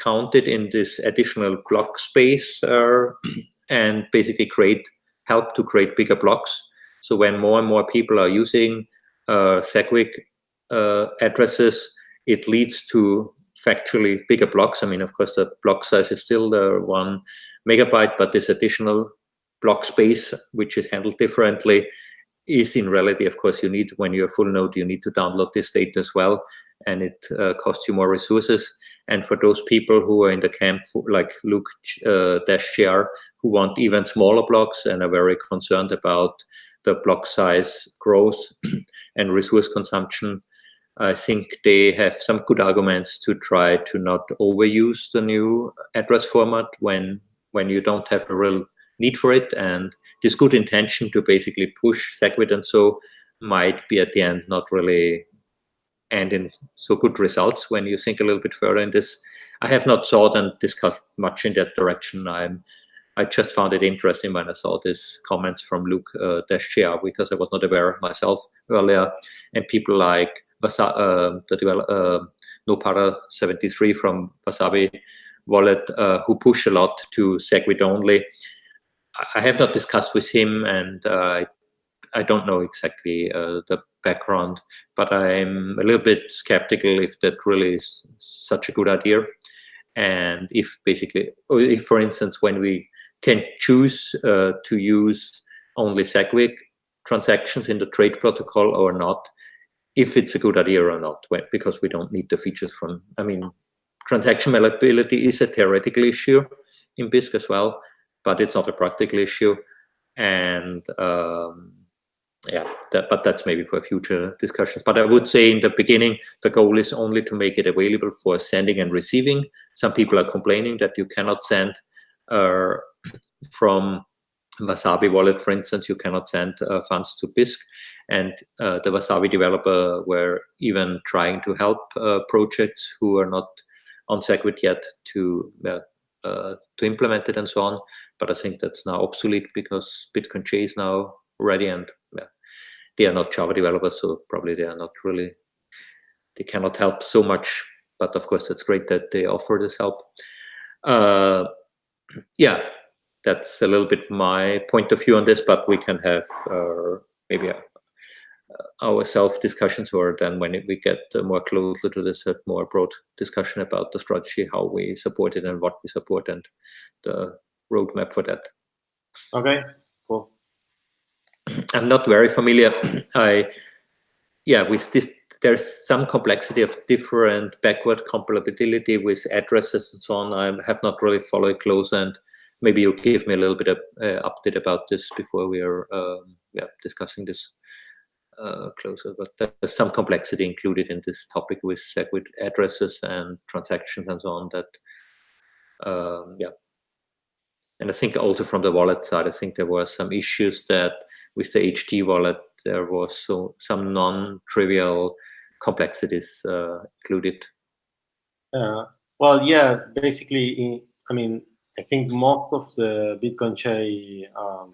[SPEAKER 1] counted in this additional block space uh, and basically create help to create bigger blocks. So when more and more people are using uh, SegWit uh, addresses, it leads to factually bigger blocks. I mean, of course, the block size is still the one megabyte, but this additional block space, which is handled differently, is in reality, of course, you need, when you're full node, you need to download this data as well, and it uh, costs you more resources. And for those people who are in the camp, like Luke uh, Dash JR, who want even smaller blocks and are very concerned about the block size growth and resource consumption, I think they have some good arguments to try to not overuse the new address format when when you don't have a real need for it. And this good intention to basically push SegWit and so might be at the end not really end in so good results when you think a little bit further in this. I have not thought and discussed much in that direction. I'm I just found it interesting when I saw these comments from Luke uh, Dashjr because I was not aware of myself earlier, and people like Vasa, uh, the develop, uh, Nopara 73 from Wasabi wallet uh, who push a lot to SegWit only. I have not discussed with him, and I don't know exactly uh, the background, but I'm a little bit skeptical if that really is such a good idea. And if basically, if for instance, when we can choose uh, to use only SegWit transactions in the trade protocol or not, if it's a good idea or not, because we don't need the features from, I mean, transaction malleability is a theoretical issue in Bisq as well, but it's not a practical issue. And um, yeah, that, but that's maybe for future discussions. But I would say in the beginning, the goal is only to make it available for sending and receiving. Some people are complaining that you cannot send uh, from Wasabi wallet, for instance, you cannot send uh, funds to Bisq. And uh, the Wasabi developer were even trying to help uh, projects who are not on SegWit yet to uh, to implement it and so on. But I think that's now obsolete because Bitcoin is now ready and yeah, they are not Java developers, so probably they are not really, they cannot help so much. But of course, it's great that they offer this help. Uh, yeah, that's a little bit my point of view on this, but we can have uh, maybe a, our self discussions or then when we get more closer to this have more broad discussion about the strategy how we support it and what we support and the roadmap for that
[SPEAKER 3] okay
[SPEAKER 1] i'm not very familiar i yeah with this there's some complexity of different backward compatibility with addresses and so on i have not really followed close and maybe you give me a little bit of uh, update about this before we are um, yeah discussing this uh, closer, but there's some complexity included in this topic with SegWit addresses and transactions and so on that, um, yeah. And I think also from the wallet side, I think there were some issues that with the HD wallet, there was so some non-trivial complexities uh, included.
[SPEAKER 3] Uh, well, yeah, basically, in, I mean, I think most of the Bitcoin J um,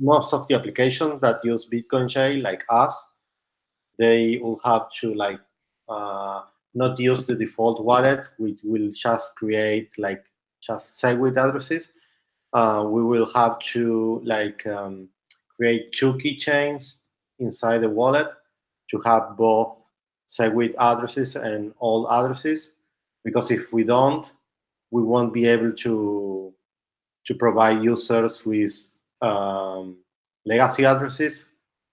[SPEAKER 3] most of the applications that use Bitcoin J, like us, they will have to like uh, not use the default wallet, which will just create like just SegWit addresses. Uh, we will have to like um, create two keychains inside the wallet to have both SegWit addresses and all addresses. Because if we don't, we won't be able to to provide users with um, legacy addresses,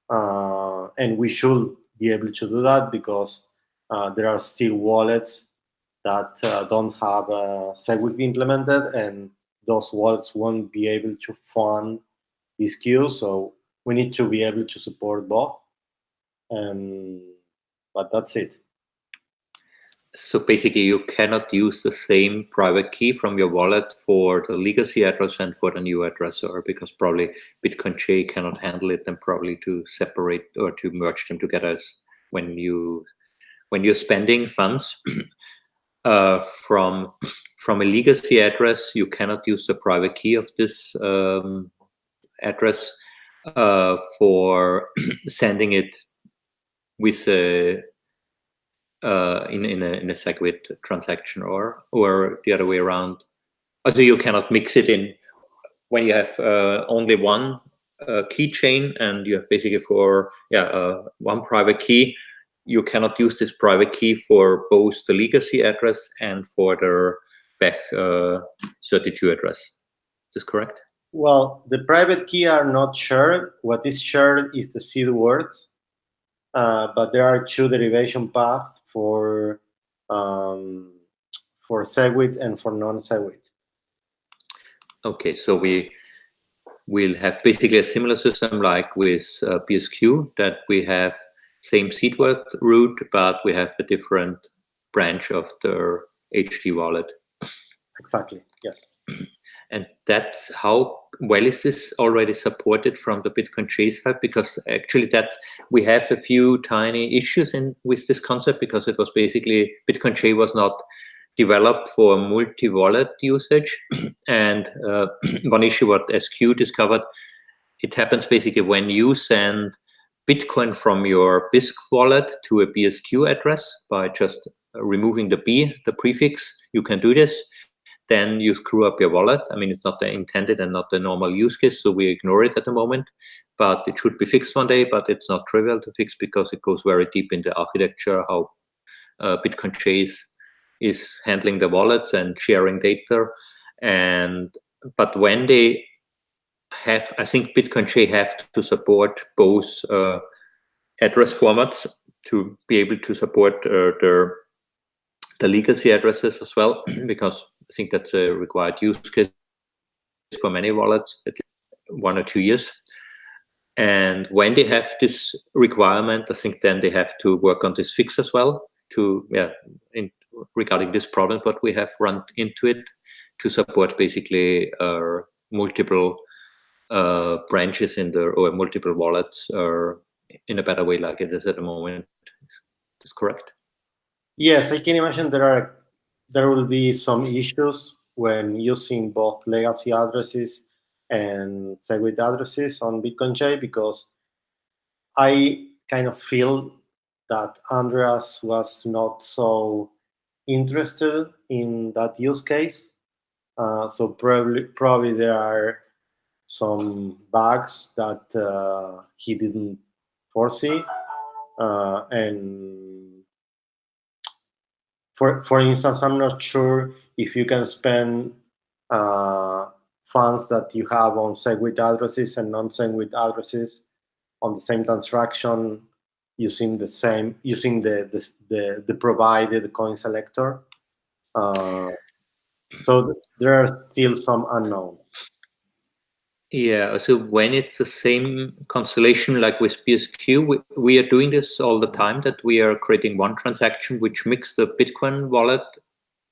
[SPEAKER 3] uh, and we should be able to do that because uh, there are still wallets that uh, don't have a SegWit implemented, and those wallets won't be able to fund Bisq. So we need to be able to support both. And but that's it.
[SPEAKER 1] So basically, you cannot use the same private key from your wallet for the legacy address and for the new address, or because probably Bitcoin J cannot handle it and probably to separate or to merge them together when you when you're spending funds uh, from from a legacy address, you cannot use the private key of this um, address uh, for sending it with a uh, in in a in a SegWit transaction or or the other way around. Also, you cannot mix it in when you have uh, only one uh, keychain and you have basically for yeah uh, one private key. You cannot use this private key for both the legacy address and for the bech uh, 32 address. Is this correct?
[SPEAKER 3] Well, the private key are not shared. What is shared is the seed words, uh, but there are two derivation paths for um, for SegWit and for non-SegWit.
[SPEAKER 1] Okay, so we will have basically a similar system like with uh, BSQ that we have same seed root, but we have a different branch of the HD wallet.
[SPEAKER 3] Exactly, yes.
[SPEAKER 1] And that's how well is this already supported from the Bitcoin J side? Because actually that we have a few tiny issues in with this concept because it was basically Bitcoin J was not developed for multi-wallet usage. and uh, one issue what SQ discovered, it happens basically when you send Bitcoin from your Bisq wallet to a BSQ address by just removing the B, the prefix, you can do this then you screw up your wallet. I mean, it's not the intended and not the normal use case, so we ignore it at the moment. But it should be fixed one day, but it's not trivial to fix because it goes very deep in the architecture, how uh, Bitcoin J's is handling the wallets and sharing data. And but when they have, I think Bitcoin J have to support both uh, address formats to be able to support uh, the the legacy addresses as well, because I think that's a required use case for many wallets, at least one or two years. And when they have this requirement, I think then they have to work on this fix as well to, yeah, in, regarding this problem, but we have run into it to support basically uh, multiple uh, branches in the, or multiple wallets or in a better way like it is at the moment. Is correct?
[SPEAKER 3] Yes, I can imagine there are there will be some issues when using both legacy addresses and SegWit addresses on Bitcoin J because I kind of feel that Andreas was not so interested in that use case. Uh, so probably probably there are some bugs that uh, he didn't foresee, uh, and for for instance, I'm not sure if you can spend uh, funds that you have on SegWit addresses and non-SegWit addresses on the same transaction using the same using the the the, the provided coin selector. Uh, so there are still some unknowns.
[SPEAKER 1] Yeah, so when it's the same constellation like with BSQ, we, we, are doing this all the time that we are creating one transaction which mix the Bitcoin wallet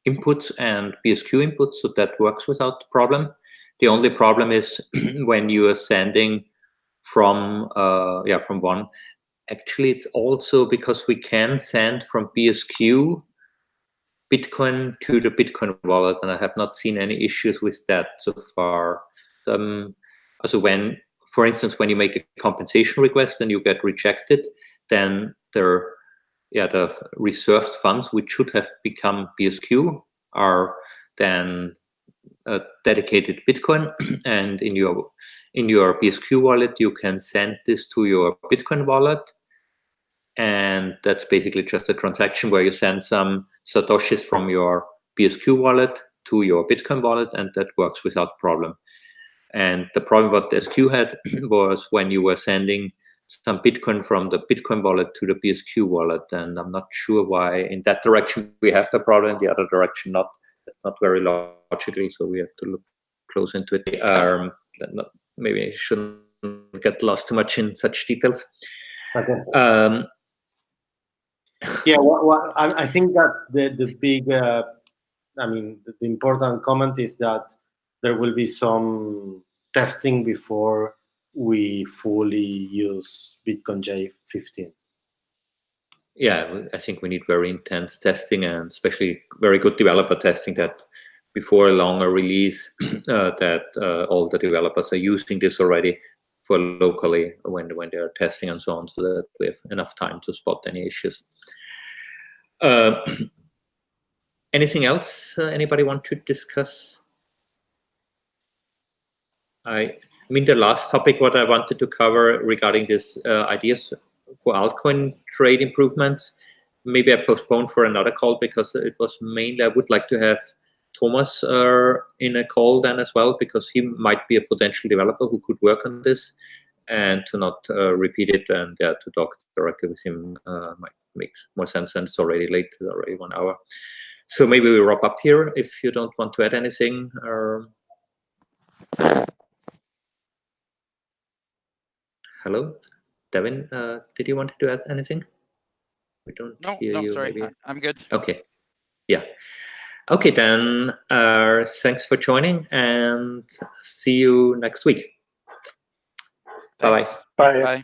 [SPEAKER 1] inputs and BSQ inputs, so that works without problem. The only problem is when you are sending from uh, yeah from one. Actually, it's also because we can send from BSQ Bitcoin to the Bitcoin wallet, and I have not seen any issues with that so far. Um, so when, for instance, when you make a compensation request and you get rejected, then there, yeah, the reserved funds, which should have become BSQ, are then a dedicated Bitcoin, and in your in your BSQ wallet, you can send this to your Bitcoin wallet, and that's basically just a transaction where you send some satoshis from your BSQ wallet to your Bitcoin wallet, and that works without problem. And the problem what the SQ had was when you were sending some Bitcoin from the Bitcoin wallet to the BSQ wallet, and I'm not sure why in that direction we have the problem, in the other direction not. Not very logically, so we have to look close into it. Um, maybe I shouldn't get lost too much in such details.
[SPEAKER 3] Okay.
[SPEAKER 1] Um,
[SPEAKER 3] yeah, well, well, I, I, think that the the big, uh, I mean, the, the, important comment is that there will be some testing before we fully use Bitcoin J15.
[SPEAKER 1] Yeah, I think we need very intense testing and especially very good developer testing that before a longer release uh, that uh, all the developers are using this already for locally when when they are testing and so on, so that we have enough time to spot any issues. Uh, anything else uh, anybody want to discuss? I, I mean, the last topic what I wanted to cover regarding this uh, ideas for altcoin trade improvements, maybe I postponed for another call because it was mainly I would like to have Thomas uh, in a call then as well, because he might be a potential developer who could work on this and to not uh, repeat it and to talk directly with him uh, might make more sense and it's already late, it's already one hour. So maybe we wrap up here if you don't want to add anything. Or... Hello, Devin, uh, did you want to add anything? We don't
[SPEAKER 4] no,
[SPEAKER 1] hear
[SPEAKER 4] no,
[SPEAKER 1] you.
[SPEAKER 4] sorry,
[SPEAKER 1] maybe.
[SPEAKER 4] I'm good.
[SPEAKER 1] Okay, yeah. Okay, then uh, thanks for joining and see you next week.
[SPEAKER 4] Thanks.
[SPEAKER 2] Bye.
[SPEAKER 4] Bye.